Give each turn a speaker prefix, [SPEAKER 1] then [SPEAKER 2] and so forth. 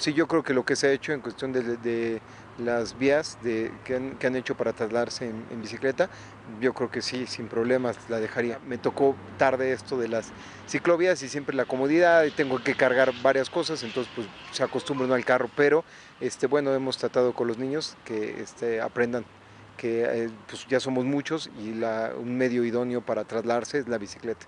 [SPEAKER 1] Sí, yo creo que lo que se ha hecho en cuestión de, de las vías de, que, han, que, han, hecho para trasladarse en, en, bicicleta, yo creo que sí, sin problemas la dejaría. Me tocó tarde esto de las ciclovías y siempre la comodidad, y tengo que cargar varias cosas, entonces pues se acostumbran al carro, pero este, bueno, hemos tratado con los niños que este, aprendan que eh, pues ya somos muchos y la, un medio idóneo para trasladarse es la bicicleta.